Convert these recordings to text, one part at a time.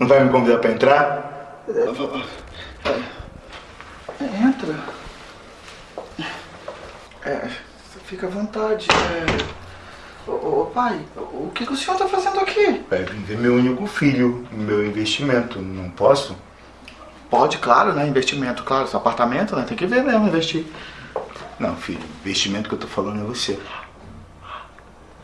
Não vai me convidar pra entrar? Entra. É, fica à vontade. É... Ô, pai, o que, que o senhor tá fazendo aqui? Vai ver meu único filho, meu investimento. Não posso? Pode, claro, né? Investimento, claro. Seu apartamento, né? Tem que ver mesmo, investir. Não, filho, investimento que eu tô falando é você.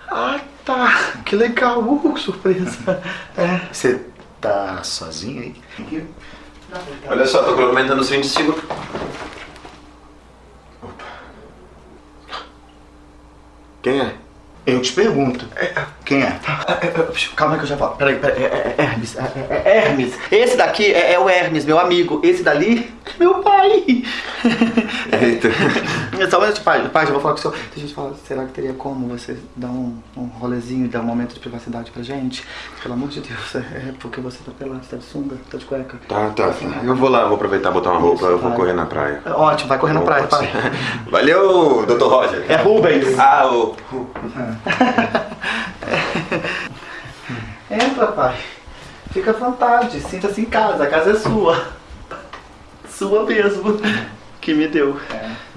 Ah, tá. Que legal. Uh, surpresa. É. Você tá sozinho aí? Olha só, tô complementando os 20 segundos. Quem é? Eu te pergunto. Quem é? Calma aí que eu já falo. Peraí, peraí. É, é Hermes. É, é- é Hermes. Esse daqui é, é o Hermes, meu amigo. Esse dali, meu pai. Eita. Só um minuto, pai. Pai, já vou falar com o senhor. Deixa eu te falar, será que teria como você dar um, um rolezinho, dar um momento de privacidade pra gente? Pelo amor de Deus. É, é porque você tá pelado, você tá de sunga, tá de cueca. Tá, tá. Eu vou lá, vou aproveitar botar uma roupa, eu vou correr na praia. É Ótimo, vai correr na praia, pai. Valeu, Dr. Roger. É Rubens. Ah, o... Entra, pai. Fica à vontade, sinta-se em casa, a casa é sua. Sua mesmo. Que me deu.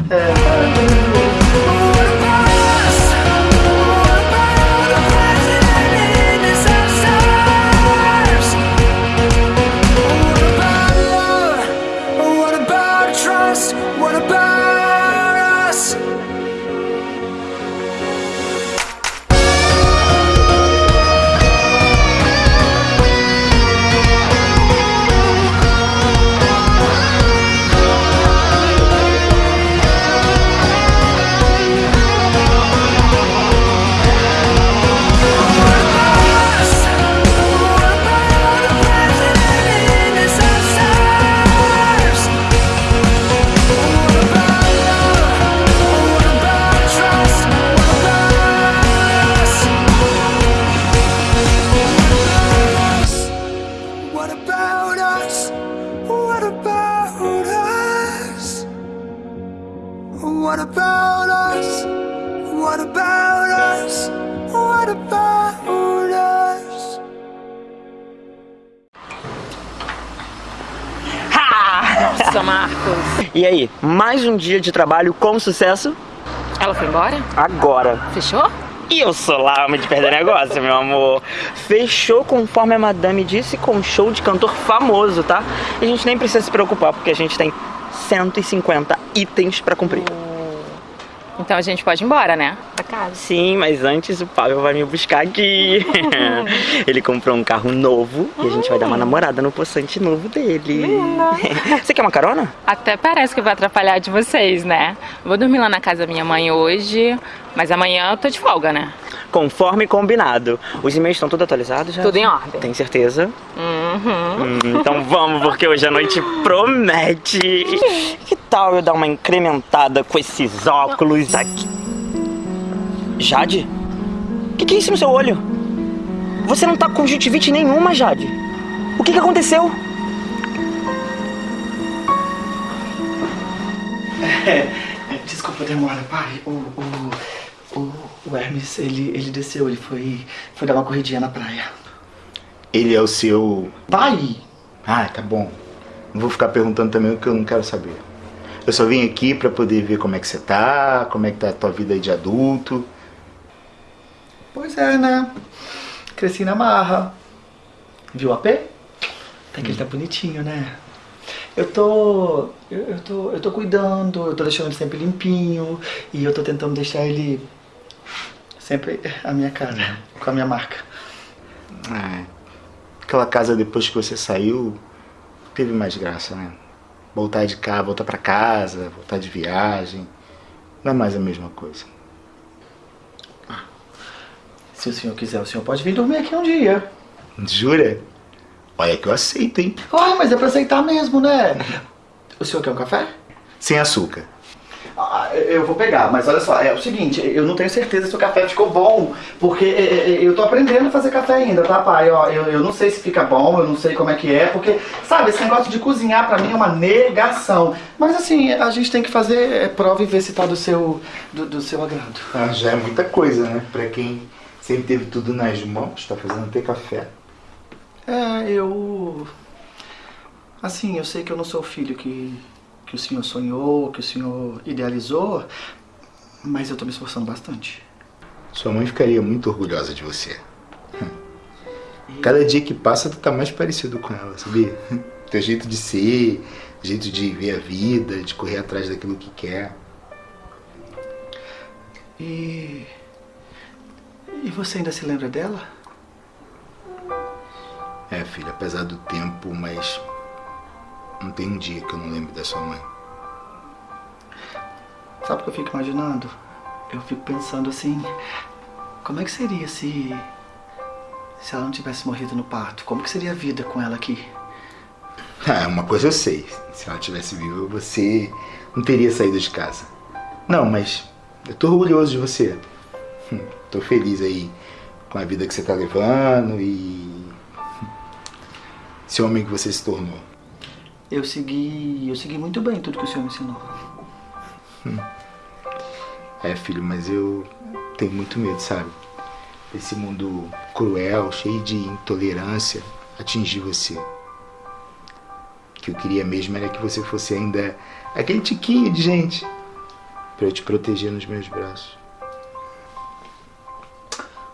É, What um dia de trabalho com sucesso? Ela foi embora? Agora. Fechou? E eu sou lá, homem de perder negócio, meu amor. Fechou conforme a madame disse com um show de cantor famoso, tá? E a gente nem precisa se preocupar, porque a gente tem 150 itens pra cumprir. Então a gente pode ir embora, né? Casa. Sim, mas antes o Pablo vai me buscar aqui. Ele comprou um carro novo e a gente vai dar uma namorada no poçante novo dele. Você quer uma carona? Até parece que vai atrapalhar de vocês, né? Vou dormir lá na casa da minha mãe hoje, mas amanhã eu tô de folga, né? Conforme combinado. Os e-mails estão tudo atualizados já? Tudo em ordem. Tem certeza? Uhum. Hum, então vamos, porque hoje a noite promete. Que tal eu dar uma incrementada com esses óculos aqui? Jade? O que, que é isso no seu olho? Você não tá com conjuntivite nenhuma, Jade. O que, que aconteceu? É, desculpa a demora, pai. O, o, o, o Hermes, ele, ele desceu, ele foi, foi dar uma corridinha na praia. Ele é o seu. Pai! Ah, tá bom. Não vou ficar perguntando também o que eu não quero saber. Eu só vim aqui pra poder ver como é que você tá, como é que tá a tua vida aí de adulto. Pois é, né? Cresci na marra. Viu o AP? Até que ele tá bonitinho, né? Eu tô, eu, eu tô. Eu tô cuidando, eu tô deixando ele sempre limpinho e eu tô tentando deixar ele sempre a minha cara, com a minha marca. É, aquela casa depois que você saiu, teve mais graça, né? Voltar de cá, voltar pra casa, voltar de viagem. Não é mais a mesma coisa. Se o senhor quiser, o senhor pode vir dormir aqui um dia. Jura? Olha que eu aceito, hein? Ah, mas é pra aceitar mesmo, né? O senhor quer um café? Sem açúcar. Ah, eu vou pegar, mas olha só, é o seguinte, eu não tenho certeza se o café ficou bom, porque é, é, eu tô aprendendo a fazer café ainda, tá, pai? Ó, eu, eu não sei se fica bom, eu não sei como é que é, porque, sabe, esse negócio de cozinhar pra mim é uma negação. Mas assim, a gente tem que fazer é, prova e ver se tá do seu, do, do seu agrado. Ah, já é muita coisa, né? Pra quem sempre teve tudo nas mãos, tá fazendo até café. É, eu. Assim, eu sei que eu não sou o filho que, que o senhor sonhou, que o senhor idealizou, mas eu tô me esforçando bastante. Sua mãe ficaria muito orgulhosa de você. Cada dia que passa, tu tá mais parecido com ela, sabia? Teu jeito de ser, jeito de ver a vida, de correr atrás daquilo que quer. E. E você ainda se lembra dela? É, filha, apesar do tempo, mas não tem um dia que eu não lembre da sua mãe. Sabe o que eu fico imaginando? Eu fico pensando assim, como é que seria se se ela não tivesse morrido no parto? Como que seria a vida com ela aqui? Ah, uma coisa eu sei. Se ela tivesse viva, você não teria saído de casa. Não, mas eu tô orgulhoso de você. Hum, Tô feliz aí com a vida que você tá levando e esse homem que você se tornou. Eu segui, eu segui muito bem tudo que o senhor me ensinou. É, filho, mas eu tenho muito medo, sabe? Esse mundo cruel, cheio de intolerância, atingir você. O que eu queria mesmo era que você fosse ainda aquele tiquinho de gente pra eu te proteger nos meus braços.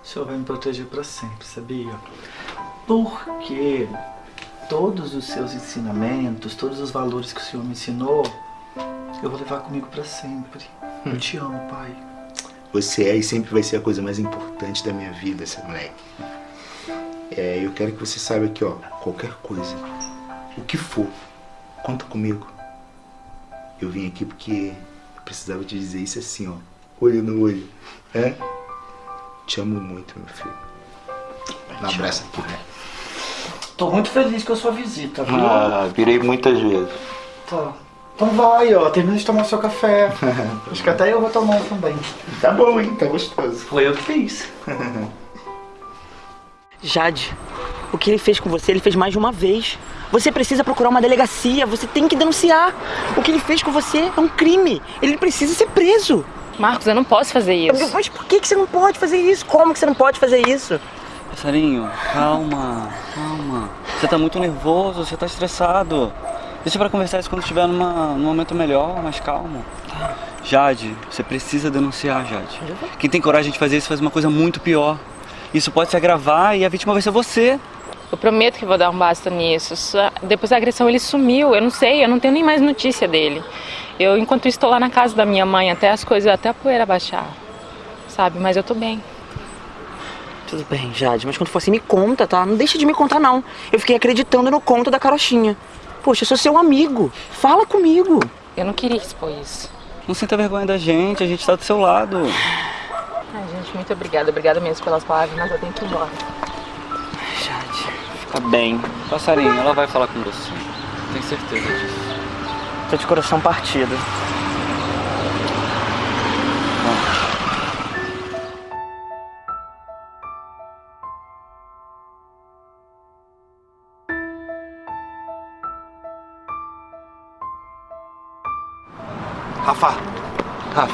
O senhor vai me proteger pra sempre, sabia? Porque todos os seus ensinamentos, todos os valores que o senhor me ensinou, eu vou levar comigo pra sempre. Eu te amo, pai. Você é e sempre vai ser a coisa mais importante da minha vida, esse moleque. É, eu quero que você saiba que, ó, qualquer coisa, o que for, conta comigo. Eu vim aqui porque eu precisava te dizer isso assim, ó, olho no olho. É? Te amo muito, meu filho. Um abraço aqui, né? Tô muito feliz com a sua visita, viu? Ah, virei muitas vezes. Tá. Então vai, ó, termina de tomar seu café. Acho que até eu vou tomar um também. Tá bom, hein? Tá gostoso. Foi eu que fiz. Jade, o que ele fez com você, ele fez mais de uma vez. Você precisa procurar uma delegacia, você tem que denunciar. O que ele fez com você é um crime. Ele precisa ser preso. Marcos, eu não posso fazer isso. Mas por que, que você não pode fazer isso? Como que você não pode fazer isso? Passarinho, calma, calma. Você tá muito nervoso, você tá estressado. Deixa pra conversar isso quando estiver numa, num momento melhor, mais calmo. Jade, você precisa denunciar, Jade. Quem tem coragem de fazer isso faz uma coisa muito pior. Isso pode se agravar e a vítima vai ser você. Eu prometo que vou dar um basta nisso. Depois da agressão ele sumiu. Eu não sei, eu não tenho nem mais notícia dele. Eu, enquanto isso, estou lá na casa da minha mãe, até as coisas, até a poeira baixar. Sabe? Mas eu tô bem. Tudo bem, Jade, mas quando for assim, me conta, tá? Não deixa de me contar, não. Eu fiquei acreditando no conto da carochinha. Poxa, eu sou seu amigo. Fala comigo. Eu não queria expor isso. Não sinta vergonha da gente, a gente tá do seu lado. Ai, gente, muito obrigada. Obrigada mesmo pelas palavras, mas eu tenho que ir embora. Jade, fica bem. Passarinho, ela vai falar com você. Tenho certeza disso. Tô de coração partido. Rafa! Rafa!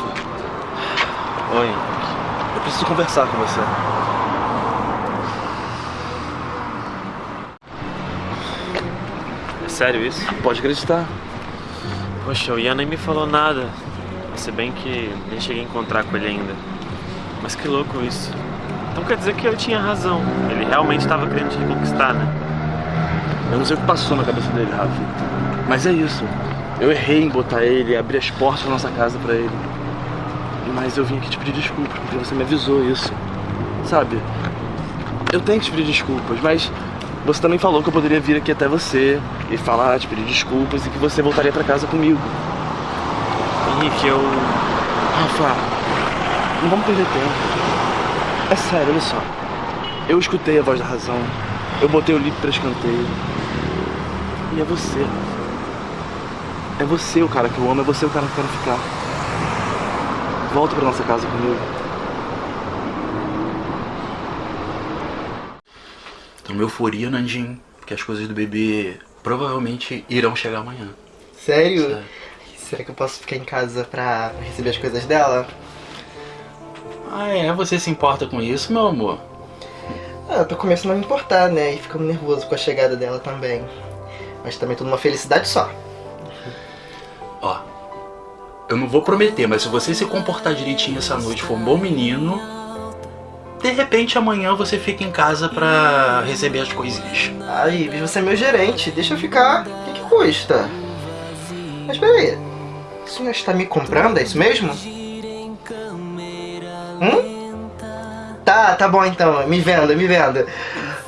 Oi. Eu preciso conversar com você. É sério isso? Pode acreditar. Poxa, o Ian nem me falou nada. Se bem que nem cheguei a encontrar com ele ainda. Mas que louco isso. Então quer dizer que eu tinha razão. Ele realmente estava querendo te reconquistar, né? Eu não sei o que passou na cabeça dele, Rafa. Mas é isso. Eu errei em botar ele, abrir as portas da nossa casa pra ele. Mas eu vim aqui te pedir desculpas, porque você me avisou isso. Sabe? Eu tenho que te pedir desculpas, mas você também falou que eu poderia vir aqui até você e falar, te pedir desculpas e que você voltaria pra casa comigo. Henrique, eu. Rafa, não vamos perder tempo. É sério, olha só. Eu escutei a voz da razão. Eu botei o livro pra escanteio. E é você. É você o cara que eu amo, é você o cara que eu quero ficar. Volta pra nossa casa comigo. Tô numa euforia, Nandinho, porque as coisas do bebê provavelmente irão chegar amanhã. Sério? Sério. Será que eu posso ficar em casa pra receber as coisas dela? Ah, é? Você se importa com isso, meu amor? Ah, eu tô começando a me importar, né? E ficando nervoso com a chegada dela também. Mas também tudo uma felicidade só. Ó, eu não vou prometer, mas se você se comportar direitinho essa noite, for um bom menino, de repente amanhã você fica em casa pra receber as coisinhas. Ai, Ives, você é meu gerente, deixa eu ficar. O que, que custa? Mas peraí, o senhor está me comprando, é isso mesmo? Hum? Tá, tá bom então, me venda, me venda.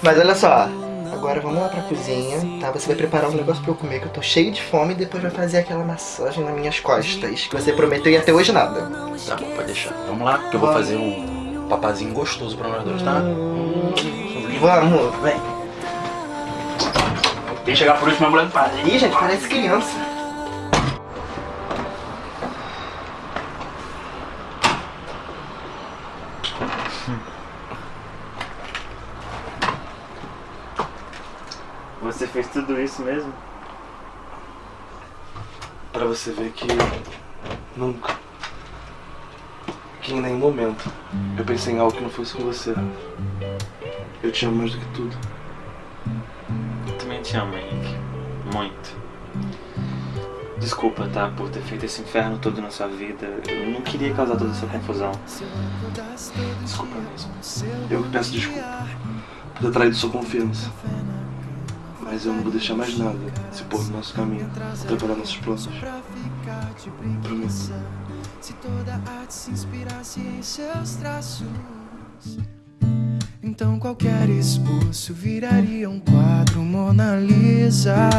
Mas olha só, agora vamos lá pra cozinha, tá? Você vai preparar um negócio pra eu comer, que eu tô cheio de fome, e depois vai fazer aquela massagem nas minhas costas, que você prometeu e até hoje nada. Tá bom, pode deixar. Vamos lá, que eu vou fazer um papazinho gostoso pra nós dois, tá? Vamos, vem. Quem chegar por último é a mulher do padre. Ih, gente, parece criança. Você fez tudo isso mesmo? Pra você ver que nunca, que em nenhum momento, eu pensei em algo que não fosse com você. Eu te amo mais do que tudo. Eu também te amo, Henrique. Muito. Desculpa, tá? Por ter feito esse inferno todo na sua vida. Eu não queria causar toda essa confusão. Desculpa mesmo. Eu peço desculpa por ter traído sua confiança. Mas eu não vou deixar mais nada se pôr no nosso caminho, atrapalhar nossos planos. Prometo. Se toda arte se inspirasse em seus traços, então qualquer esboço viraria um quadro Mona Lisa.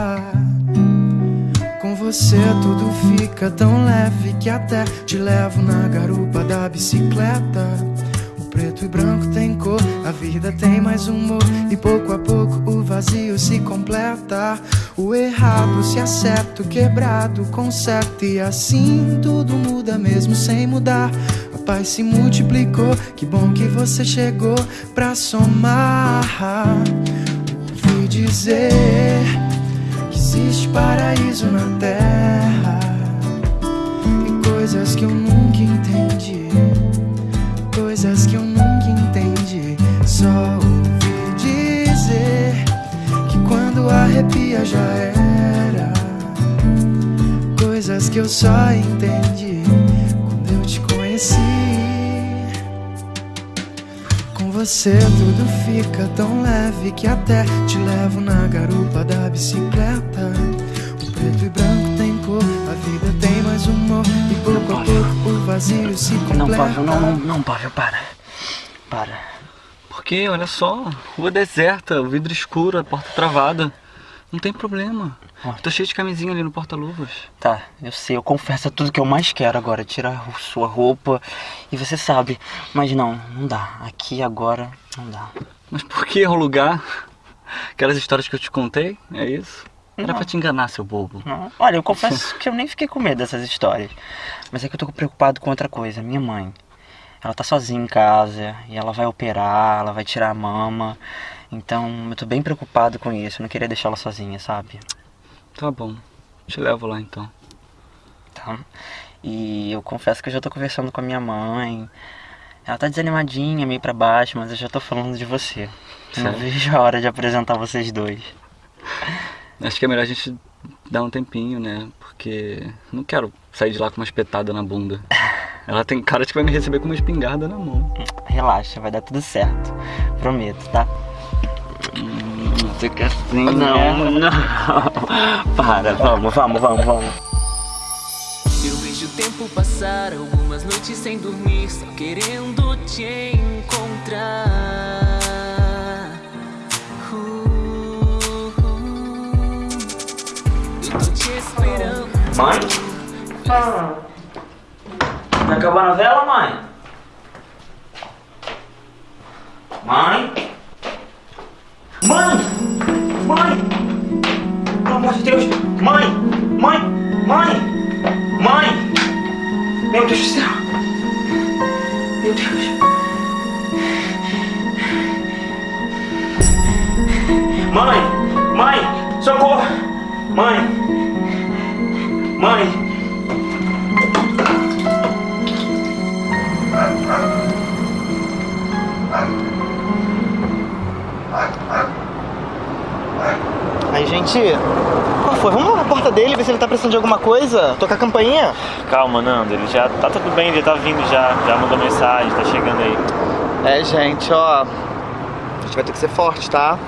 Com você tudo fica tão leve que até te levo na garupa da bicicleta. Preto e branco tem cor, a vida tem mais humor e pouco a pouco o vazio se completa. O errado se acerta, o quebrado conserta e assim tudo muda mesmo sem mudar. A paz se multiplicou, que bom que você chegou pra somar. Ouvi dizer que existe paraíso na terra e coisas que eu nunca entendi, coisas que eu arrepia já era, coisas que eu só entendi quando eu te conheci. Com você tudo fica tão leve que até te levo na garupa da bicicleta. O preto e branco tem cor, a vida tem mais humor e pouco a pouco o vazio se completa. Não, Pavel, não, não, não, Pavel, para. Para. Porque, olha só, rua deserta, o vidro escuro, a porta travada. Não tem problema. Tô cheio de camisinha ali no porta-luvas. Tá, eu sei, eu confesso é tudo que eu mais quero agora, tirar sua roupa. E você sabe, mas não, não dá. Aqui agora não dá. Mas por que o lugar? Aquelas histórias que eu te contei, é isso? Era Não. pra te enganar, seu bobo. Não. Olha, eu confesso que eu nem fiquei com medo dessas histórias. Mas é que eu tô preocupado com outra coisa. Minha mãe. Ela tá sozinha em casa e ela vai operar, ela vai tirar a mama. Então eu tô bem preocupado com isso. Eu não queria deixar ela sozinha, sabe? Tá bom. Te levo lá então. Tá. E eu confesso que eu já tô conversando com a minha mãe. Ela tá desanimadinha, meio pra baixo, mas eu já tô falando de você. Eu não vejo a hora de apresentar vocês dois. Acho que é melhor a gente dar um tempinho, né? Porque não quero sair de lá com uma espetada na bunda. Ela tem cara de que vai me receber com uma espingarda na mão. Relaxa, vai dar tudo certo. Prometo, tá? Você quer sim, Não, né? não. Para, vamos, vamos, vamos, vamos. Eu vejo o tempo passar, algumas noites sem dormir, só querendo te encontrar. Uh, uh. Eu tô te esperando. Mãe? Vai acabar a novela, mãe? Mãe? Mãe! Mãe! Pelo amor de Deus! Mãe! Mãe! Mãe! Mãe! Meu Deus do céu! Meu Deus! Mãe! Mãe! Socorro! Mãe! Mãe! Gente, qual foi? Vamos lá na porta dele, ver se ele tá precisando de alguma coisa. Tocar a campainha. Calma, Nando, ele já tá tudo bem, ele tá vindo já, já mandou mensagem, tá chegando aí. É, gente, ó. A gente vai ter que ser forte, tá?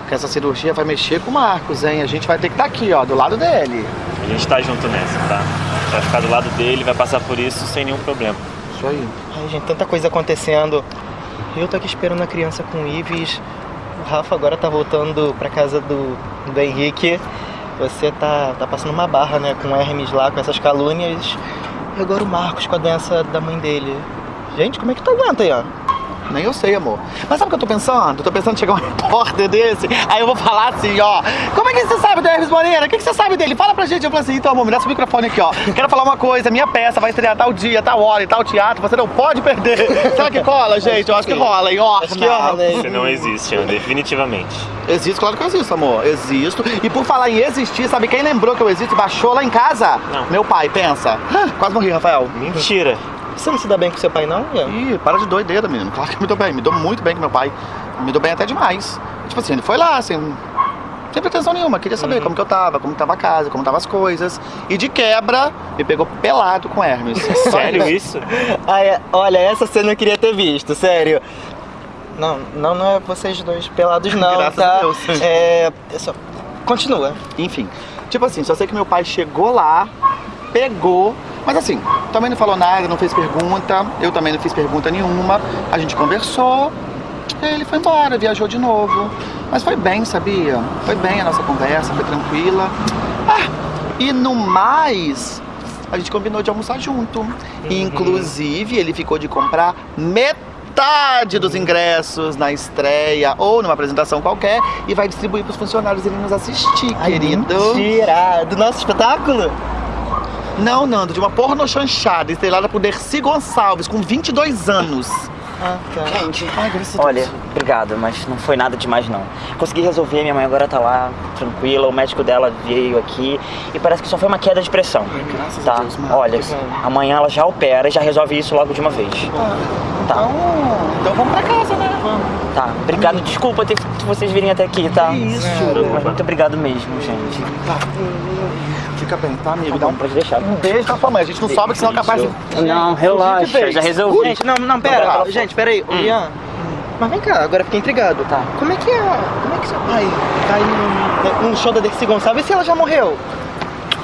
Porque essa cirurgia vai mexer com o Marcos, hein? A gente vai ter que estar aqui, ó, do lado dele. A gente tá junto nessa, tá? A gente vai ficar do lado dele, vai passar por isso sem nenhum problema. Isso aí. Ai, gente, tanta coisa acontecendo. Eu tô aqui esperando a criança com o Ives. Rafa agora tá voltando pra casa do, do Henrique. Você tá, tá passando uma barra, né, com Hermes lá, com essas calúnias. E agora o Marcos com a doença da mãe dele. Gente, como é que tu aguenta aí, ó? Nem eu sei, amor. Mas sabe o que eu tô pensando? Eu tô pensando em chegar um repórter desse, aí eu vou falar assim, ó. Como é que você sabe do Hermes Moreira? O que, que você sabe dele? Fala pra gente. Eu falo assim, então, amor, me dá esse microfone aqui, ó. Quero falar uma coisa, minha peça vai estrear tal dia, tal hora e tal teatro, você não pode perder. Será que cola, gente? Eu acho que rola, hein? Ó, acho que hein? Você não existe, Ana, definitivamente. Existo, claro que eu existo, amor. Existo. E por falar em existir, sabe quem lembrou que eu existo e baixou lá em casa? Não. Meu pai, pensa. Quase morri, Rafael. Mentira. Você não se dá bem com seu pai, não, Ian? Ih, para de doideira, menino. Claro que eu me dou bem. Me dou muito bem com meu pai. Me dou bem até demais. Tipo assim, ele foi lá, assim, sem pretensão nenhuma. Queria saber como que eu tava, como que tava a casa, como tava as coisas. E de quebra, me pegou pelado com Hermes. Sério isso? Ai, olha, essa cena eu queria ter visto, sério. Não, não, não é vocês dois pelados, não, Graças tá? a Deus. É. é só... Continua. Enfim, tipo assim, só sei que meu pai chegou lá, pegou, mas assim, também não falou nada, não fez pergunta, eu também não fiz pergunta nenhuma, a gente conversou, ele foi embora, viajou de novo. Mas foi bem, sabia? Foi bem a nossa conversa, foi tranquila. Ah, e no mais, a gente combinou de almoçar junto. Inclusive, ele ficou de comprar metade dos ingressos na estreia ou numa apresentação qualquer e vai distribuir para os funcionários irem nos assistir, querido. Mentira! Do nosso espetáculo? Não, Nando, de uma porno chanchada, estrelada por Dercy Gonçalves, com 22 anos. Ah, tá. Gente, Ai, graças a olha, Deus. Obrigado, mas não foi nada demais não. Consegui resolver, minha mãe agora tá lá, tranquila, o médico dela veio aqui e parece que só foi uma queda de pressão. graças a tá? Deus, Marcos. olha, amanhã ela já opera e já resolve isso logo de uma vez. Tá, Então, então vamos pra casa, né? Vamos. tá. Obrigado, desculpa ter que vocês virem até aqui, tá? isso. Mas muito obrigado mesmo, gente. Tá. Fica bem, tá, amigo? Dá um, Pode deixar. um beijo pra sua mãe. A gente não sobe, que senão é capaz de. Não, relaxa, já resolvi. Gente, não, não, pera. Rafa. gente, pera aí. Ô, Ian. Mas vem cá, agora fiquei intrigado. Tá. Como é que é. Como é que seu pai tá aí num, num show da Dercy Gonçalves e se ela já morreu?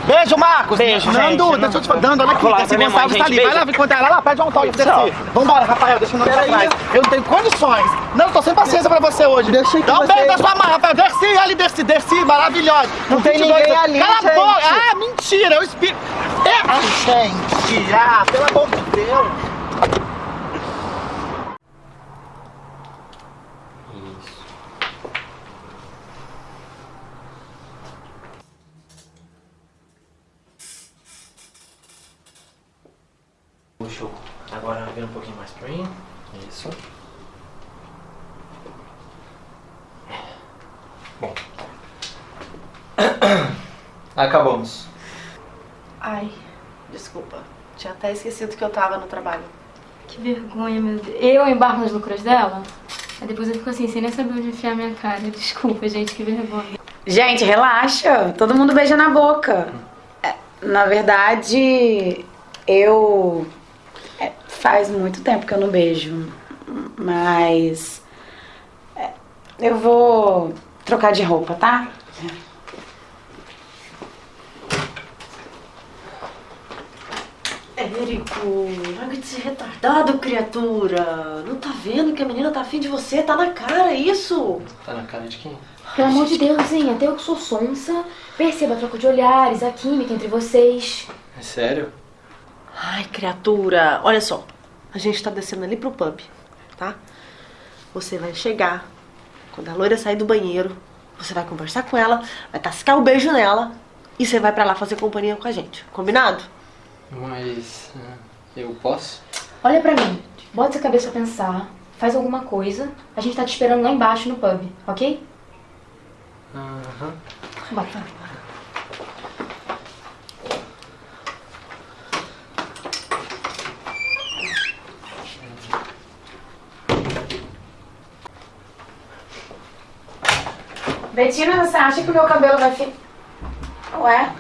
Beijo, Marcos! Beijo, Nando, gente. deixa eu te falar. Nando, olha aqui, Dercy Gonçalves tá ali. Vai Beijo. lá encontrar ela lá, pede um autógrafo. Dercy. Vambora, Rafael, deixa o Nando pra Pera aí. trás. Eu não tenho condições. Não, tô sem paciência pra você hoje. Deixa Dá um beijo da sua mãe, Rafael. Dercy, ali, Dercy, Dercy, maravilhosa. Não tem 22 ninguém anos. ali, Cala gente. a boca. Ah, mentira, eu espírito. É, gente. Ah, pelo amor de Deus. Eu- agora vira um pouquinho mais pra mim. Isso. Bom. Acabamos. Ai, desculpa. Tinha até esquecido que eu tava no trabalho. Que vergonha, meu Deus. Eu embarco nas loucuras dela? Aí depois eu fico assim, sem nem saber onde enfiar minha cara. Desculpa, gente, que vergonha. Gente, relaxa. Todo mundo beija na boca. É, Na verdade, eu. Faz muito tempo que eu não beijo. Mas. é, eu vou trocar de roupa, tá? Érico, larga de ser retardado, criatura. Não tá vendo que a menina tá afim de você? Tá na cara isso. Tá na cara de quem? Pelo amor de Deus, hein? Até eu que sou sonsa, perceba a troca de olhares, a química entre vocês. É sério? Ai, criatura, olha só. A gente tá descendo ali pro pub, tá? Você vai chegar. Quando a loira sair do banheiro, você vai conversar com ela, vai tascar o beijo nela e você vai pra lá fazer companhia com a gente. Combinado? Mas. é, Eu posso? Olha pra mim, bota sua cabeça pra pensar, faz alguma coisa. A gente tá te esperando lá embaixo no pub, ok? Aham. Bota. Betina, você acha que o meu cabelo vai ficar. Ué?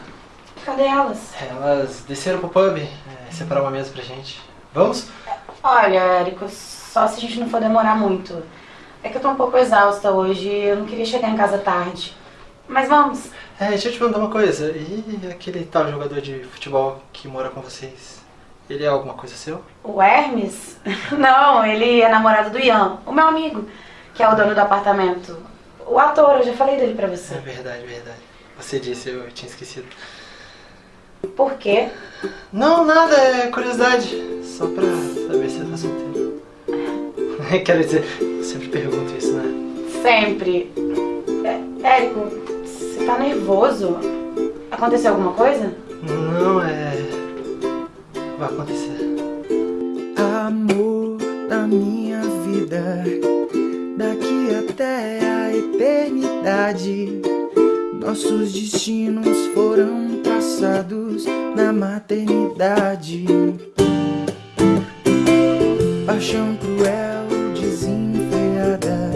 Cadê elas? Elas desceram pro pub, é, separar uma mesa pra gente. Vamos? Olha, Érico, só se a gente não for demorar muito. É que eu tô um pouco exausta hoje, eu não queria chegar em casa tarde. Mas vamos. É, deixa eu te perguntar uma coisa. E aquele tal jogador de futebol que mora com vocês? Ele é alguma coisa seu? O Hermes? Não, ele é namorado do Ian, o meu amigo, que é o dono do apartamento. O ator, eu já falei dele pra você. É verdade, verdade. Você disse, eu tinha esquecido. Por quê? Não, nada, é curiosidade. Só pra saber se você tá solteiro. Quero dizer, eu sempre pergunto isso, né? Sempre. É, Érico, você tá nervoso? Aconteceu alguma coisa? Não, é. Vai acontecer. Amor da minha vida, daqui até a eternidade. Nossos destinos foram traçados na maternidade. Paixão cruel, desenfreada.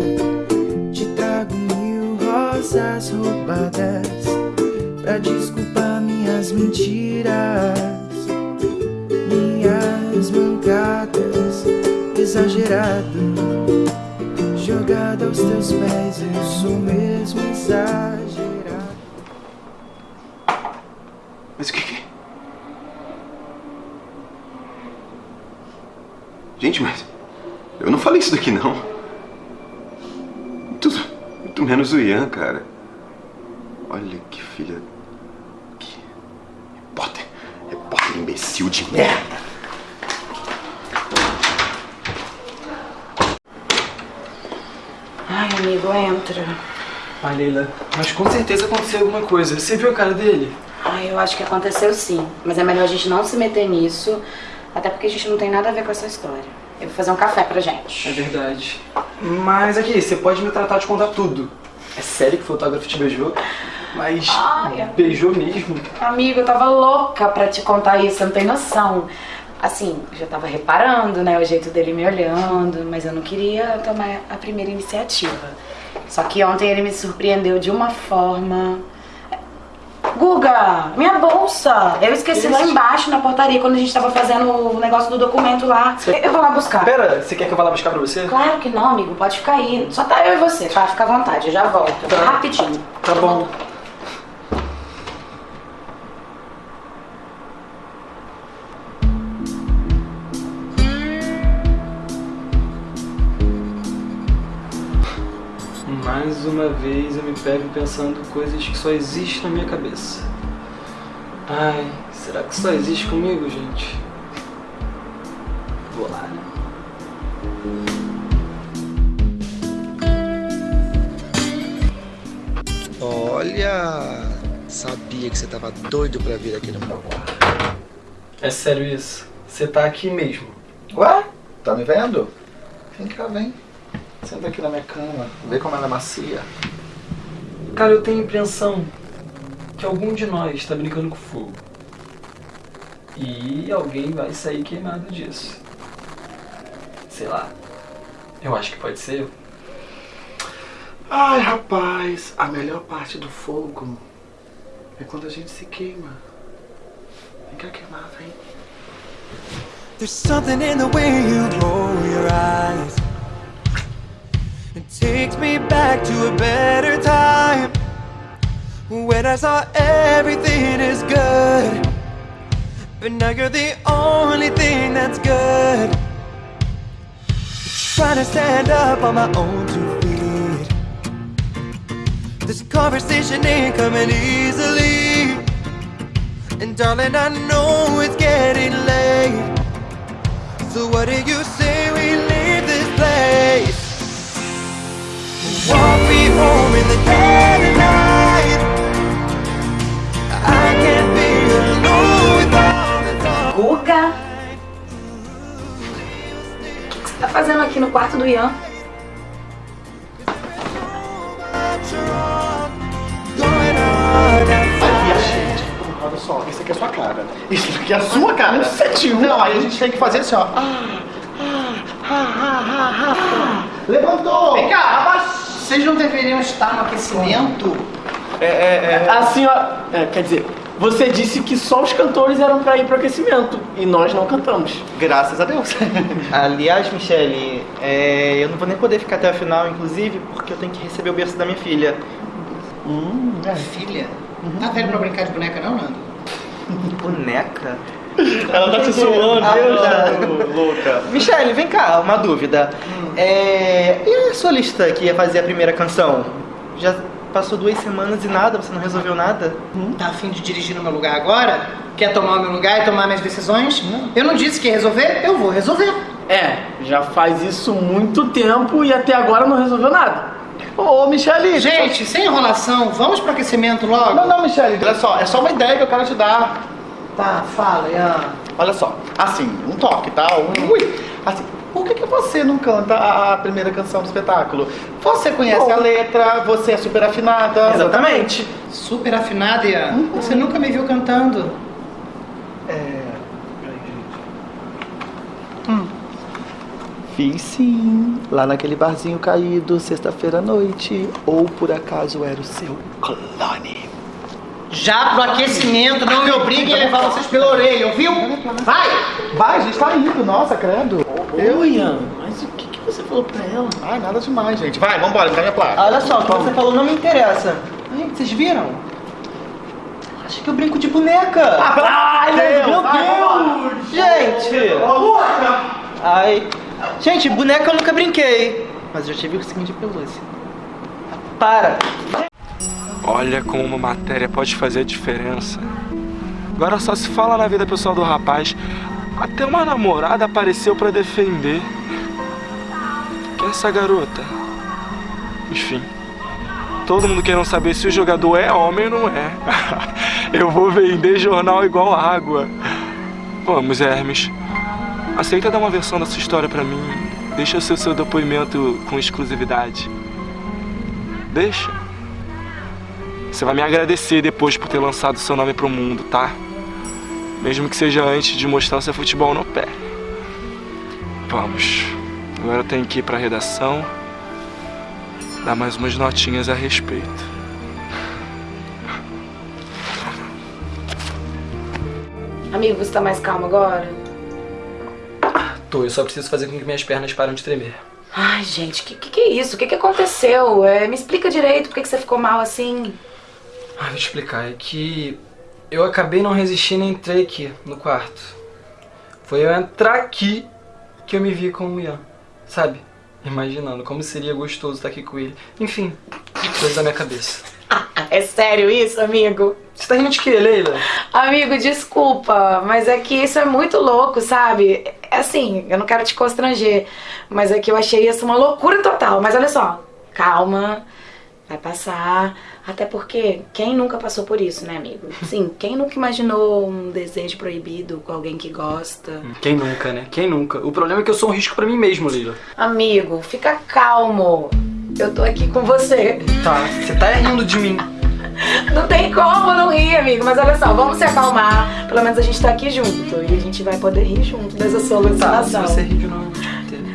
Te trago mil rosas roubadas pra desculpar minhas mentiras, minhas mancadas. Exagerado, jogado aos teus pés, sou mesmo exagerado. Mas o que que é? Gente, mas eu não falei isso daqui não. Muito, muito menos o Ian, cara. Olha que filha. Que repórter. Repórter imbecil de merda. Ai, amigo, entra. Ah, Leila, mas com certeza aconteceu alguma coisa. Você viu a cara dele? Ai, eu acho que aconteceu sim. Mas é melhor a gente não se meter nisso, até porque a gente não tem nada a ver com essa história. Eu vou fazer um café pra gente. É verdade. Mas aqui, você pode me tratar de contar tudo. É sério que o fotógrafo te beijou? Mas Ai, beijou mesmo? Amigo, eu tava louca pra te contar isso, você não tem noção. Assim, eu já tava reparando, né, o jeito dele me olhando, mas eu não queria tomar a primeira iniciativa. Só que ontem ele me surpreendeu de uma forma. Guga, minha bolsa! Eu esqueci lá embaixo na portaria quando a gente tava fazendo o negócio do documento lá. Eu vou lá buscar. Pera, você quer que eu vá lá buscar pra você? Claro que não, amigo, pode ficar aí. Só tá eu e você, tá? Fica à vontade, eu já volto. Rapidinho. Tá bom. Mais uma vez eu me pego pensando coisas que só existem na minha cabeça. Ai, será que só existe comigo, gente? Vou lá, né? Olha, sabia que você tava doido pra vir aqui no meu quarto. É sério isso? Você tá aqui mesmo? Ué? Tá me vendo? Vem cá, vem. Senta aqui na minha cama. Vê como ela é macia. Cara, eu tenho a impressão que algum de nós está brincando com fogo. E alguém vai sair queimado disso. Sei lá. Eu acho que pode ser eu. Ai, rapaz, a melhor parte do fogo é quando a gente se queima. Vem cá queimar, vem. There's something in the way you roll your eyes. Takes me back to a better time when I saw everything is good. But now you're the only thing that's good. Trying to stand up on my own two feet. This conversation ain't coming easily. And darling, I know it's getting late. So what do you say we leave this place? Walk me home in the dead of night. I can't be alone with all the thoughts. Guga? O que você tá fazendo aqui no quarto do Ian? Aqui, gente. Olha só, isso aqui é a sua cara. Isso aqui é a sua cara. Um setinho. Não, aí a gente tem que fazer assim, ó. Ah, ah, ah. Levantou! Vem cá, abaixa. Vocês não deveriam estar no aquecimento? É, é, é. A senhora. é, quer dizer, você disse que só os cantores eram pra ir pro aquecimento e nós não cantamos. Graças a Deus. Aliás, Michele, é, eu não vou nem poder ficar até a final, inclusive, porque eu tenho que receber o berço da minha filha. Hum, Filha, tá velho pra brincar de boneca não, Nando? Boneca? Ela tá te zoando, Ah, Deus, tá. louca. Michele, vem cá, uma dúvida. É, e a sua lista que ia fazer a primeira canção? Já passou duas semanas e nada, você não resolveu nada? Tá afim de dirigir no meu lugar agora? Quer tomar o meu lugar e tomar minhas decisões? Eu não disse que ia resolver, eu vou resolver. É, já faz isso muito tempo e até agora não resolveu nada. Ô, Michele! Gente, sem enrolação, vamos pro aquecimento logo? Não, não, Michele, olha só, é só uma ideia que eu quero te dar. Tá, fala, Ian. Olha só, assim, um toque, tá? Um- Ui! Assim, por que, que você não canta a, primeira canção do espetáculo? Você conhece Bom. a letra, você é super afinada. Exatamente. Super afinada, Ian. Você nunca me viu cantando. É. Fiz sim, lá naquele barzinho caído, sexta-feira à noite. Ou por acaso era o seu clone? Já pro aquecimento, não me obrigue a levar vocês pela orelha, ouviu? Vai! Vai, a gente tá indo, nossa, credo. Ô, Ian, mas o que, que você falou pra ela? Ai, nada demais, gente. Vai, vambora, me dá minha placa. Olha só, o que você falou não me interessa. Ai, vocês viram? Acho que eu brinco de boneca. Ah, pelo Ai, Deus, meu vai, Deus! Gente! Ai. Gente, boneca eu nunca brinquei. Mas eu já tive o seguinte de pelúcia. Para! Olha como uma matéria pode fazer a diferença. Agora só se fala na vida pessoal do rapaz. Até uma namorada apareceu pra defender. Quem é essa garota? Enfim. Todo mundo querendo saber se o jogador é homem ou não é. Eu vou vender jornal igual água. Vamos, Hermes. Aceita dar uma versão dessa história pra mim. Deixa o seu, seu depoimento com exclusividade. Deixa. Você vai me agradecer depois por ter lançado seu nome pro mundo, tá? Mesmo que seja antes de mostrar seu futebol no pé. Vamos. Agora eu tenho que ir pra redação. Dar mais umas notinhas a respeito. Amigo, você tá mais calmo agora? Tô, eu só preciso fazer com que minhas pernas parem de tremer. Ai, gente, que que, que é isso? O que que aconteceu? É, me explica direito por que, que você ficou mal assim. Ah, vou te explicar. É que eu acabei não resistindo e entrei aqui no quarto. Foi eu entrar aqui que eu me vi com o Ian, sabe? Imaginando como seria gostoso estar aqui com ele. Enfim, coisa da minha cabeça. É sério isso, amigo? Você tá rindo de quê, Leila? Amigo, desculpa, mas é que isso é muito louco, sabe? É assim, eu não quero te constranger, mas é que eu achei isso uma loucura total. Mas olha só, calma, vai passar. Até porque quem nunca passou por isso, né, amigo? Sim, quem nunca imaginou um desejo proibido com alguém que gosta? Quem nunca, né? Quem nunca? O problema é que eu sou um risco pra mim mesmo, Leila. Amigo, fica calmo. Eu tô aqui com você. Tá, você tá rindo de mim. Não tem como não rir, amigo. Mas olha só, vamos se acalmar. Pelo menos a gente tá aqui junto. E a gente vai poder rir junto dessa Tá, se você rir de novo.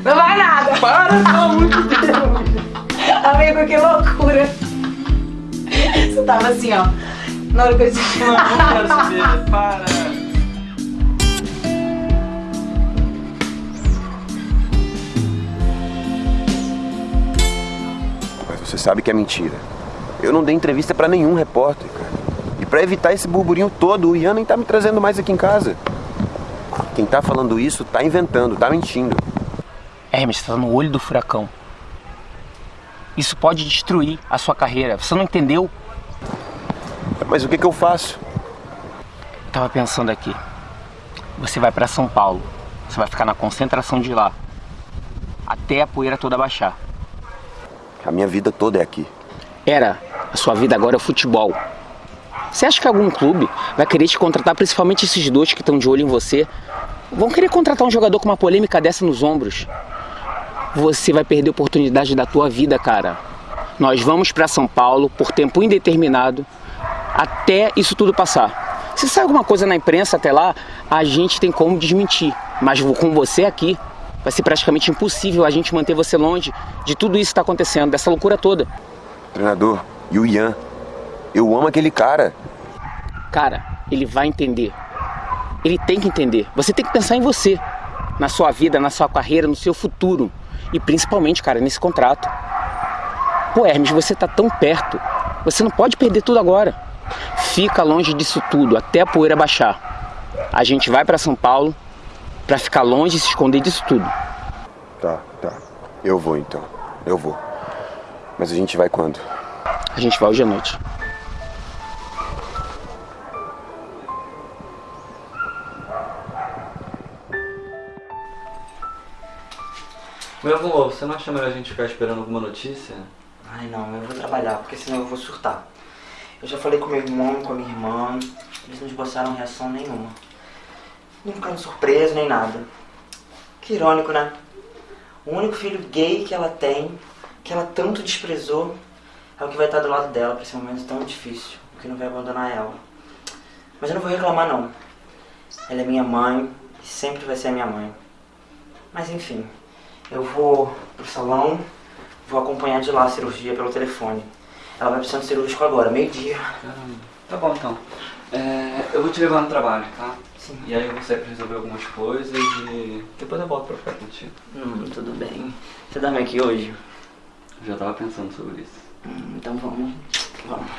Não vai nada. Para, não, muito Amigo, que loucura. Você tava assim, ó. Na hora que eu disse. Não, não quero saber. Para. Mas você sabe que é mentira. Eu não dei entrevista pra nenhum repórter, cara. E pra evitar esse burburinho todo, o Ian nem tá me trazendo mais aqui em casa. Quem tá falando isso tá inventando, tá mentindo. Hermes, você tá no olho do furacão. Isso pode destruir a sua carreira. Você não entendeu? Mas o que que eu faço? Eu tava pensando aqui. Você vai pra São Paulo. Você vai ficar na concentração de lá. Até a poeira toda baixar. A minha vida toda é aqui. Era. A sua vida agora é o futebol. Você acha que algum clube vai querer te contratar, principalmente esses dois que estão de olho em você? Vão querer contratar um jogador com uma polêmica dessa nos ombros? Você vai perder a oportunidade da tua vida, cara. Nós vamos pra São Paulo por tempo indeterminado até isso tudo passar. Se sai alguma coisa na imprensa até lá, a gente tem como desmentir. Mas com você aqui, vai ser praticamente impossível a gente manter você longe de tudo isso que tá acontecendo, dessa loucura toda. Treinador, e o Ian? Eu amo aquele cara. Cara, ele vai entender. Ele tem que entender. Você tem que pensar em você, na sua vida, na sua carreira, no seu futuro e principalmente, cara, nesse contrato. Pô, Hermes, você tá tão perto. Você não pode perder tudo agora. Fica longe disso tudo até a poeira baixar. A gente vai para São Paulo para ficar longe e se esconder disso tudo. Tá, tá. Eu vou então. Eu vou. Mas a gente vai quando? A gente vai hoje à noite. Meu avô, você não acha melhor a gente ficar esperando alguma notícia? Ai não, eu vou trabalhar, porque senão eu vou surtar. Eu já falei com meu irmão, com a minha irmã, eles não esboçaram reação nenhuma. Nem ficaram surpresos, nem nada. Que irônico, né? O único filho gay que ela tem, que ela tanto desprezou, é o que vai estar do lado dela pra esse momento tão difícil, o que não vai abandonar ela. Mas eu não vou reclamar não. Ela é minha mãe e sempre vai ser minha mãe. Mas enfim, eu vou pro salão, vou acompanhar de lá a cirurgia pelo telefone. Ela vai precisar de cirúrgico agora, meio-dia. Caramba. Tá bom então. É, eu vou te levar no trabalho, tá? Sim. E aí eu vou sair pra resolver algumas coisas e depois eu volto pra ficar contigo. Hum, tudo bem. Você dorme aqui hoje? Eu já tava pensando sobre isso. Hum, então vamos. Vamos.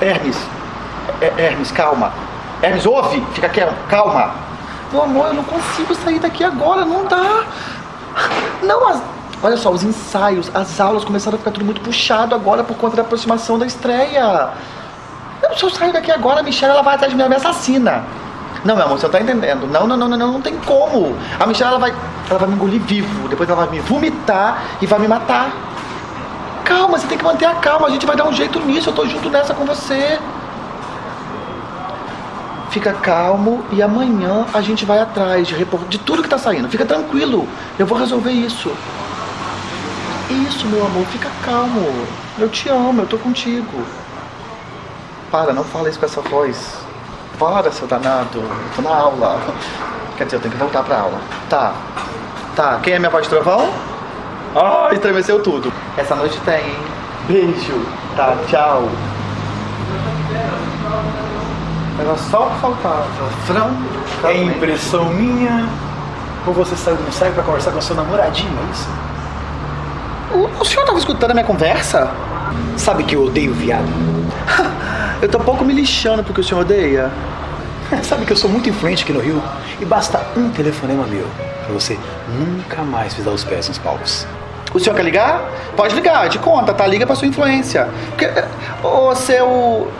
Hermes, É- Hermes, calma. Hermes, ouve, fica quieto, calma. Meu amor, eu não consigo sair daqui agora, não dá. Não, as... olha só, os ensaios, as aulas começaram a ficar tudo muito puxado agora por conta da aproximação da estreia. Eu, se eu sair daqui agora, a Michelle ela vai atrás de mim, ela me assassina. Não, meu amor, você tá entendendo. Não, não, não, não, não, não tem como. A Michelle ela vai, ela vai me engolir vivo, depois ela vai me vomitar e vai me matar. Calma, você tem que manter a calma, a gente vai dar um jeito nisso, eu tô junto nessa com você. Fica calmo e amanhã a gente vai atrás de, de tudo que tá saindo. Fica tranquilo, eu vou resolver isso. Isso, meu amor, fica calmo. Eu te amo, eu tô contigo. Para, não fala isso com essa voz. Para, seu danado. Eu tô na aula. Quer dizer, eu tenho que voltar pra aula. Tá. Tá, quem é minha voz de trovão? Ah, estremeceu tudo. Essa noite tem, hein? Beijo. Tá, tchau. Era só o que faltava. Fran, É impressão minha ou você saiu do ensaio pra conversar com seu namoradinho, é isso? O, o senhor tava escutando a minha conversa? Sabe que eu odeio viado? Eu tô pouco me lixando porque o senhor odeia. Sabe que eu sou muito influente aqui no Rio e basta um telefonema meu pra você nunca mais pisar os pés nos palcos. O senhor quer ligar? Pode ligar, de conta, tá? Liga pra sua influência. Porque, ô, seu...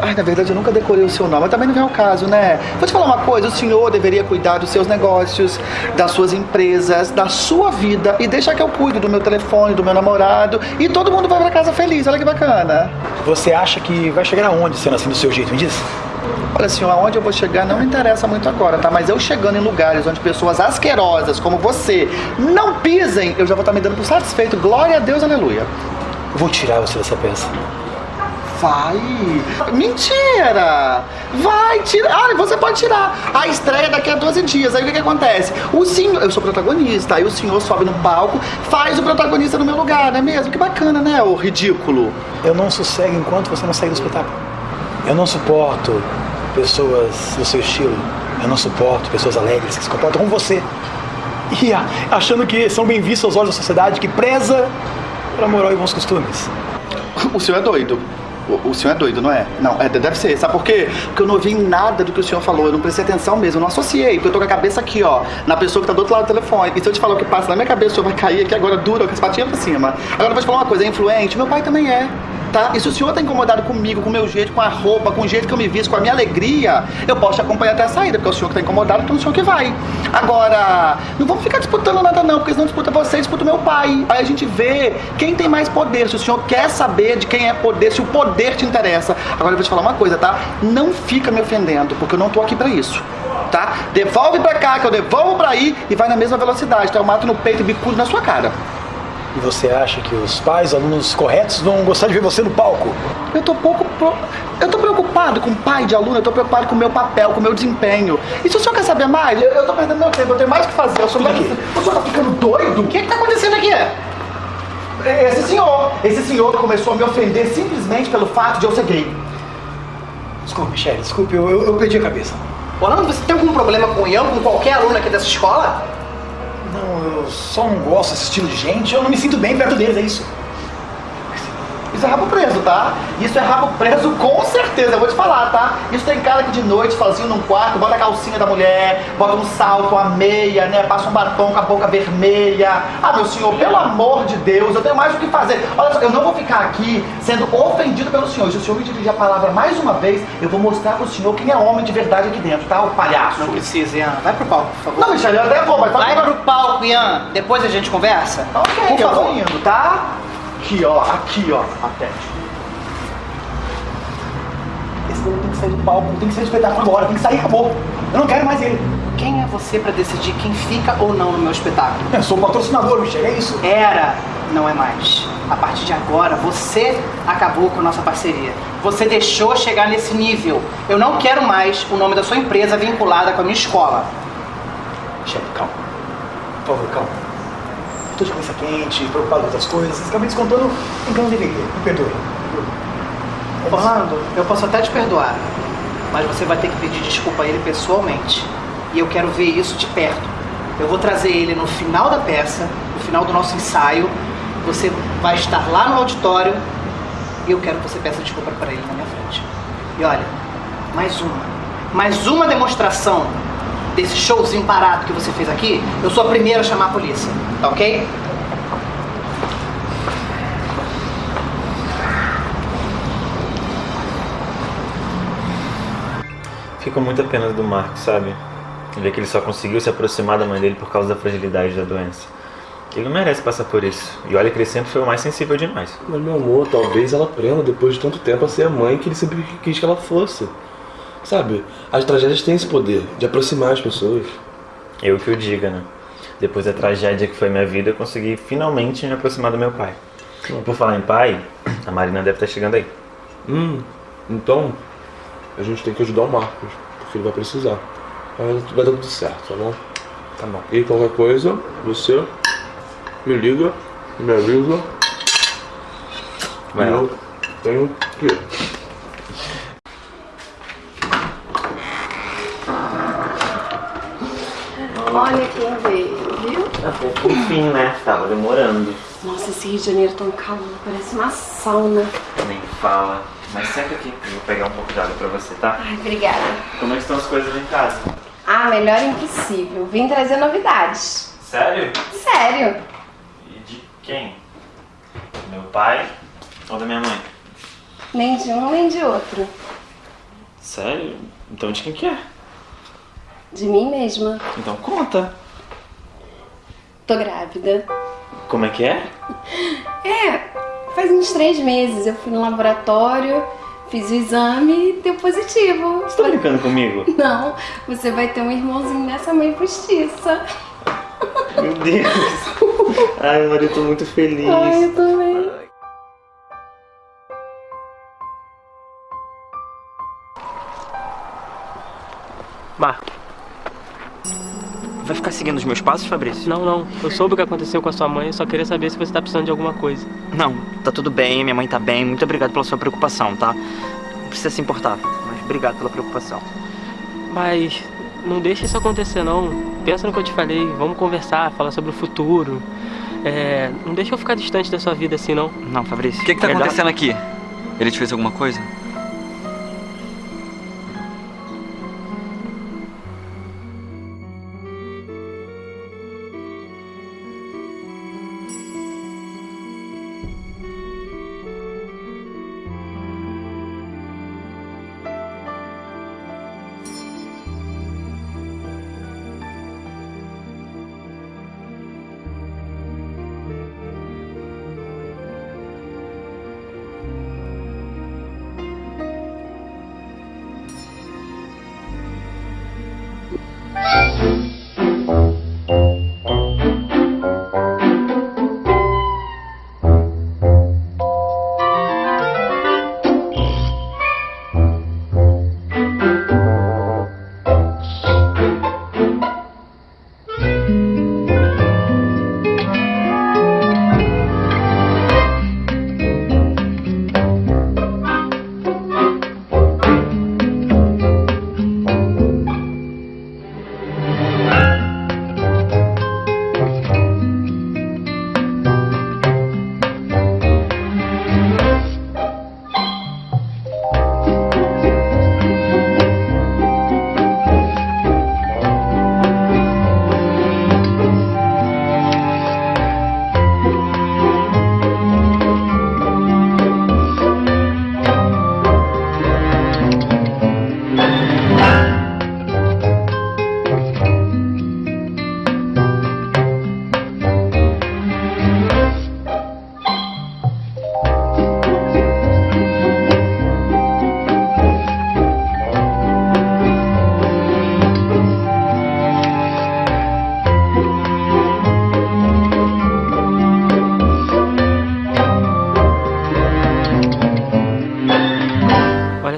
Ai, na verdade eu nunca decorei o seu nome, mas também não vem ao caso, né? Vou te falar uma coisa, o senhor deveria cuidar dos seus negócios, das suas empresas, da sua vida e deixar que eu cuido do meu telefone, do meu namorado e todo mundo vai pra casa feliz, olha que bacana. Você acha que vai chegar aonde sendo assim do seu jeito, me diz? Olha, senhor, aonde eu vou chegar não me interessa muito agora, tá? Mas eu chegando em lugares onde pessoas asquerosas como você não pisem, eu já vou estar me dando por satisfeito. Glória a Deus, aleluia. Vou tirar você dessa peça. Vai! Mentira! Vai tirar! Ah, você pode tirar! A estreia daqui a 12 dias. Aí o que, que acontece? O senhor. Eu sou protagonista, aí o senhor sobe no palco, faz o protagonista no meu lugar, não é mesmo? Que bacana, né, ô ridículo? Eu não sossego enquanto você não sair do espetáculo. Eu não suporto pessoas do seu estilo. Eu não suporto pessoas alegres que se comportam como você. E achando que são bem vistos aos olhos da sociedade que preza pela moral e bons costumes. O senhor é doido. O, o senhor é doido, não é? Não, é, deve ser. Sabe por quê? Porque eu não ouvi nada do que o senhor falou. Eu não prestei atenção mesmo. Eu não associei. Porque eu tô com a cabeça aqui, ó. Na pessoa que tá do outro lado do telefone. E se eu te falar o que passa na minha cabeça, o senhor vai cair aqui agora duro, com as patinhas pra cima. Agora eu vou te falar uma coisa. É influente? Meu pai também é. Tá? E se o senhor tá incomodado comigo, com o meu jeito, com a roupa, com o jeito que eu me visto, com a minha alegria, eu posso te acompanhar até a saída, porque é o senhor que tá incomodado, então é o senhor que vai. Agora, não vamos ficar disputando nada não, porque senão disputa você, disputa o meu pai. Aí a gente vê quem tem mais poder, se o senhor quer saber de quem é poder, se o poder te interessa. Agora eu vou te falar uma coisa, tá? Não fica me ofendendo, porque eu não tô aqui pra isso. Tá? Devolve pra cá, que eu devolvo pra aí e vai na mesma velocidade, tá? Eu mato no peito e bicudo na sua cara. E você acha que os pais, alunos corretos, vão gostar de ver você no palco? Eu tô pouco. pro- Eu tô preocupado com o pai de aluno, eu tô preocupado com o meu papel, com o meu desempenho. E se o senhor quer saber mais, eu, eu tô perdendo meu tempo, eu tenho mais o que fazer. Eu sou mais... O senhor tá ficando doido? O que que tá acontecendo aqui? Esse senhor, esse senhor começou a me ofender simplesmente pelo fato de eu ser gay. Desculpe, Michelle, desculpe, eu, eu, eu perdi a cabeça. Orlando, você tem algum problema com o Ian, com qualquer aluno aqui dessa escola? Não, eu só não gosto desse estilo de gente, eu não me sinto bem perto deles, é isso. Isso é rabo preso, tá? Isso é rabo preso com certeza, eu vou te falar, tá? Isso tem cara que de noite, sozinho num quarto, bota a calcinha da mulher, bota um salto, uma meia, né? Passa um batom com a boca vermelha. Ah, meu senhor, pelo amor de Deus, eu tenho mais o que fazer. Olha só, eu não vou ficar aqui sendo ofendido pelo senhor. Se o senhor me dirigir a palavra mais uma vez, eu vou mostrar pro senhor quem é homem de verdade aqui dentro, tá? O palhaço. Não precisa, Ian. Vai pro palco, por favor. Não, Michele, eu até vou, mas Vai pro palco, Ian. Depois a gente conversa. Ok, por eu favor. indo, tá? Aqui, ó, aqui, ó. Atende. Esse povo tem que sair do palco, tem que sair do espetáculo agora, tem que sair, acabou. Eu não quero mais ele. Quem é você pra decidir quem fica ou não no meu espetáculo? Eu sou o patrocinador, Michelle, é isso. Era, não é mais. A partir de agora, você acabou com a nossa parceria. Você deixou chegar nesse nível. Eu não quero mais o nome da sua empresa vinculada com a minha escola. Michelle, calma. Por favor, calma. Tô de cabeça quente, preocupado com outras coisas. Acabei descontando em eu não deveria. Me perdoe. Orlando, eu posso até te perdoar, mas você vai ter que pedir desculpa a ele pessoalmente. E eu quero ver isso de perto. Eu vou trazer ele no final da peça, no final do nosso ensaio. Você vai estar lá no auditório e eu quero que você peça desculpa para ele na minha frente. E olha, mais uma. Mais uma demonstração desse showzinho parado que você fez aqui, eu sou a primeira a chamar a polícia, tá ok? Fico muito a pena do Marcos, sabe? Ver que ele só conseguiu se aproximar da mãe dele por causa da fragilidade da doença. Ele não merece passar por isso. E olha que ele sempre foi o mais sensível de nós. Mas meu amor, talvez ela aprenda depois de tanto tempo a ser a mãe que ele sempre quis que ela fosse. Sabe, as tragédias têm esse poder de aproximar as pessoas. Eu que o diga, né? Depois da tragédia que foi minha vida, eu consegui finalmente me aproximar do meu pai. Por falar em pai, a Marina deve estar chegando aí. Hum, então a gente tem que ajudar o Marcos, porque ele vai precisar. Mas vai dar tudo certo, tá bom? Tá bom. E qualquer coisa, você me liga, me avisa. Vai eu tenho que Olha quem veio, viu? Enfim, né? Tava demorando. Nossa, esse Rio de Janeiro é tão calor, parece uma sauna. Nem fala. Mas senta aqui, eu vou pegar um pouco de água pra você, tá? Ai, obrigada. Como é que estão as coisas em casa? Ah, melhor impossível. Vim trazer novidades. Sério? Sério? E de quem? Do meu pai ou da minha mãe? Nem de um, nem de outro. Sério? Então de quem que é? De mim mesma. Então conta. Tô grávida. Como é que é? É, faz uns três meses. Eu fui no laboratório, fiz o exame e deu positivo. Você tá brincando comigo? Não, você vai ter um irmãozinho dessa mãe postiça. Meu Deus. Ai, Maria, eu tô muito feliz. Ai, eu também. Seguindo os meus passos, Fabrício? Não, não. Eu soube o que aconteceu com a sua mãe, eu só queria saber se você tá precisando de alguma coisa. Não, tá tudo bem, minha mãe tá bem. Muito obrigado pela sua preocupação, tá? Não precisa se importar, mas obrigado pela preocupação. Mas não deixa isso acontecer, não. Pensa no que eu te falei, vamos conversar, falar sobre o futuro. É, não deixa eu ficar distante da sua vida assim, não. Não, Fabrício. O que, que tá Melhor- acontecendo aqui? Ele te fez alguma coisa?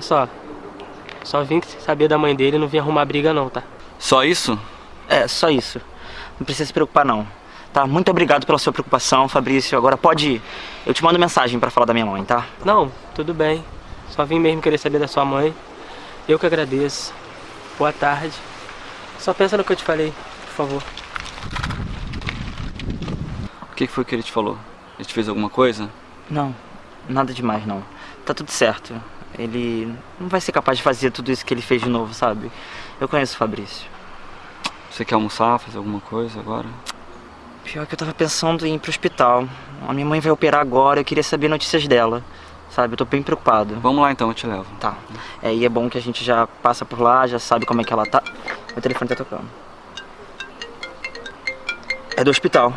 Só. Só vim saber da mãe dele e não vim arrumar briga não, tá? Só isso? É, só isso. Não precisa se preocupar não. Tá? Muito obrigado pela sua preocupação, Fabrício. Agora pode ir. Eu te mando mensagem pra falar da minha mãe, tá? Não, tudo bem. Só vim mesmo querer saber da sua mãe. Eu que agradeço. Boa tarde. Só pensa no que eu te falei, por favor. O que que foi que ele te falou? Ele te fez alguma coisa? Não, nada demais não. Tá tudo certo. Ele não vai ser capaz de fazer tudo isso que ele fez de novo, sabe? Eu conheço o Fabrício. Você quer almoçar, fazer alguma coisa agora? Pior que eu tava pensando em ir pro hospital. A minha mãe vai operar agora, eu queria saber notícias dela. Sabe, eu tô bem preocupado. Vamos lá então, eu te levo. Tá. É, e é bom que a gente já passa por lá, já sabe como é que ela tá. Meu telefone tá tocando. É do hospital.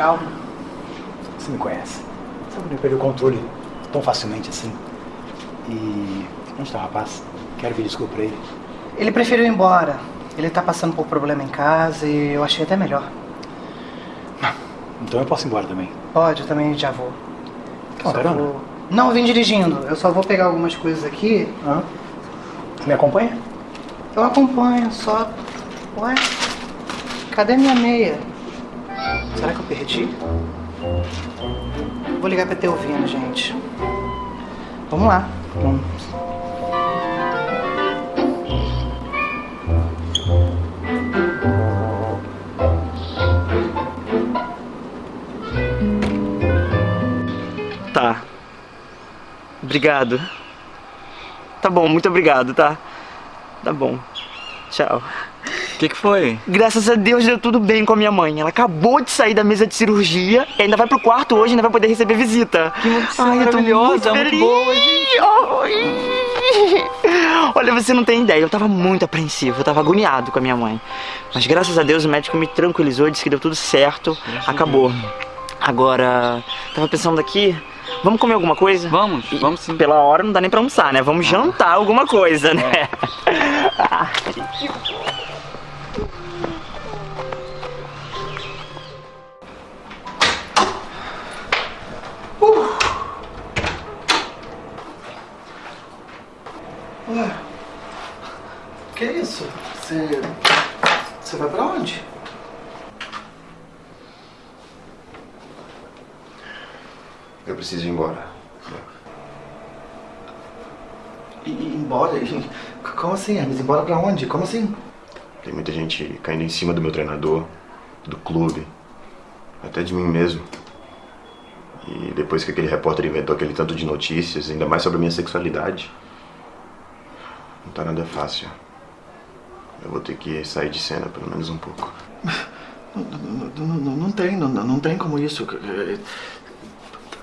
Calma. Você me conhece. Que não perder o controle tão facilmente assim. E onde está o rapaz? Quero pedir desculpa pra ele. Ele preferiu ir embora. Ele tá passando por problema em casa e eu achei até melhor. Então eu posso ir embora também. Pode, eu também já vou. Só carona? vou- Não, eu vim dirigindo. Eu só vou pegar algumas coisas aqui. Você me acompanha? Eu acompanho, só. Ué? Cadê minha meia? Será que eu perdi? Vou ligar pra ter ouvindo, gente. Vamos lá. Vamos. Tá. Obrigado. Tá bom, muito obrigado, tá? Tá bom. Tchau. O que, que foi? Graças a Deus deu tudo bem com a minha mãe. Ela acabou de sair da mesa de cirurgia e ainda vai pro quarto hoje, ainda vai poder receber visita. Que notícia maravilhosa, muito boa, Olha, você não tem ideia, eu tava muito apreensivo, eu tava agoniado com a minha mãe. Mas graças a Deus o médico me tranquilizou, disse que deu tudo certo, acabou. Agora, tava pensando aqui, vamos comer alguma coisa? Vamos, vamos sim. Pela hora não dá nem pra almoçar, né? Vamos jantar alguma coisa, né? Ué, que isso? Você. Você vai pra onde? Eu preciso ir embora. E, embora? Como assim, Hermes? Embora pra onde? Como assim? Tem muita gente caindo em cima do meu treinador, do clube, até de mim mesmo. E depois que aquele repórter inventou aquele tanto de notícias, ainda mais sobre a minha sexualidade, não tá nada fácil. Eu vou ter que sair de cena pelo menos um pouco. Não, não, não- não tem, não, não tem como isso.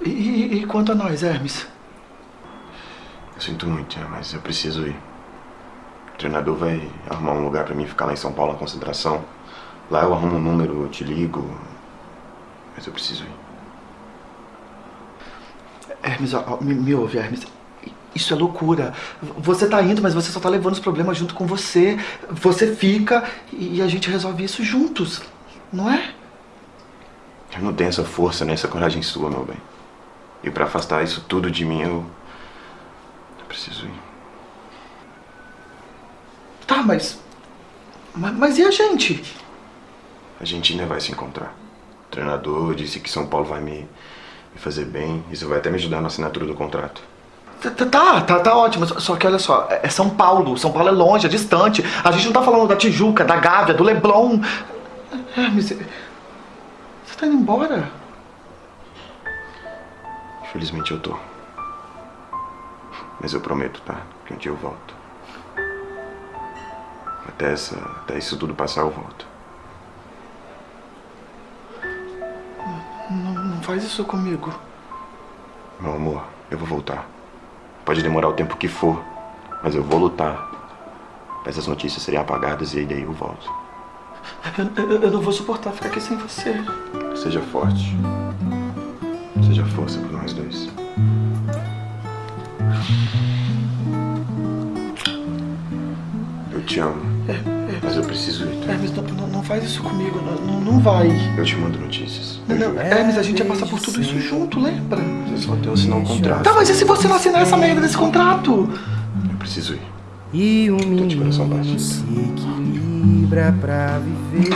E, e- e quanto a nós, Hermes? Eu sinto muito, mas eu preciso ir. O treinador vai arrumar um lugar pra mim ficar lá em São Paulo na concentração. Lá eu arrumo um número, eu te ligo. Mas eu preciso ir. Hermes, ó, me, me ouve, Hermes. Isso é loucura. Você tá indo, mas você só tá levando os problemas junto com você. Você fica e a gente resolve isso juntos, não é? Eu não tenho essa força nem essa coragem sua, meu bem. E pra afastar isso tudo de mim, eu. Eu preciso ir. Tá, mas. Mas, mas e a gente? A gente ainda vai se encontrar. O treinador disse que São Paulo vai me, me fazer bem. Isso vai até me ajudar na assinatura do contrato. Tá, tá, tá, tá ótimo. Só, que olha só, é é São Paulo. São Paulo é longe, é distante. A gente não tá falando da Tijuca, da Gávea, do Leblon. Hermes, você tá indo embora? Infelizmente eu tô. Mas eu prometo, tá? Que um dia eu volto. Até, essa, até isso tudo passar, eu volto. Não, não faz isso comigo. Meu amor, eu vou voltar. Pode demorar o tempo que for, mas eu vou lutar. Pra essas notícias serem apagadas e aí daí eu volto. Eu, eu- eu não vou suportar ficar aqui sem você. Seja forte. Seja força por nós dois. Eu te amo. É, eu preciso ir. tá? Hermes, não, não, não faz isso comigo, não, não, vai. Eu te mando notícias. Não, não, Hermes, a gente ia passar por tudo isso junto, lembra? Eu só tenho assinar um contrato. Tá, mas e se você não assinar essa merda desse contrato? Eu preciso ir. E o menino se equilibra pra viver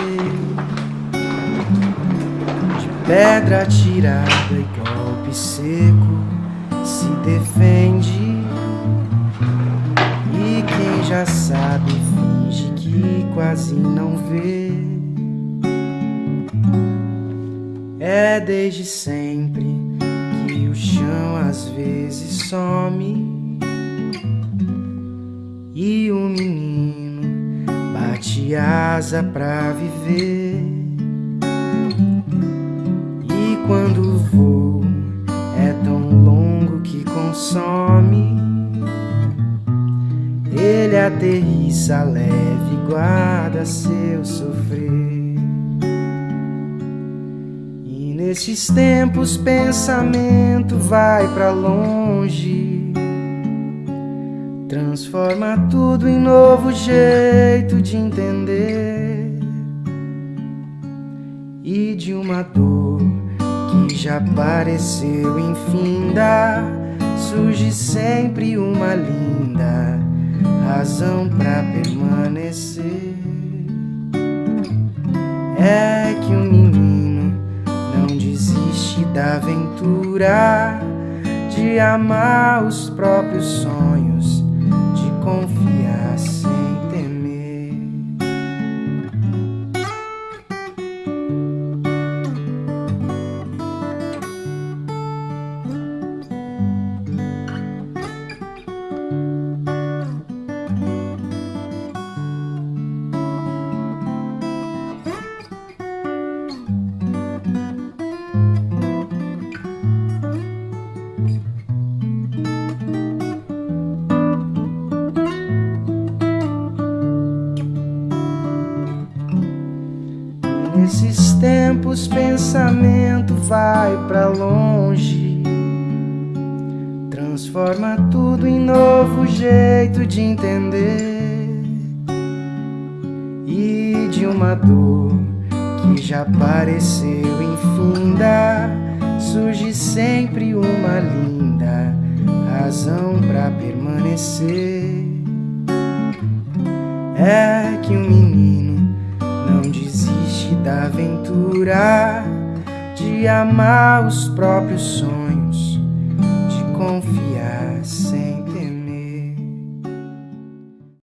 De pedra tirada e golpe seco Se defende E quem já sabe quase não vê É desde sempre que o chão às vezes some e o menino bate asa pra viver. E quando o voo é tão longo que consome, ele aterrissa leve guarda seu sofrer. E nesses tempos pensamento vai pra longe. Transforma tudo em novo jeito de entender E de uma dor que já pareceu infinda Surge sempre uma linda razão pra permanecer. É que o menino não desiste da aventura De amar os próprios sonhos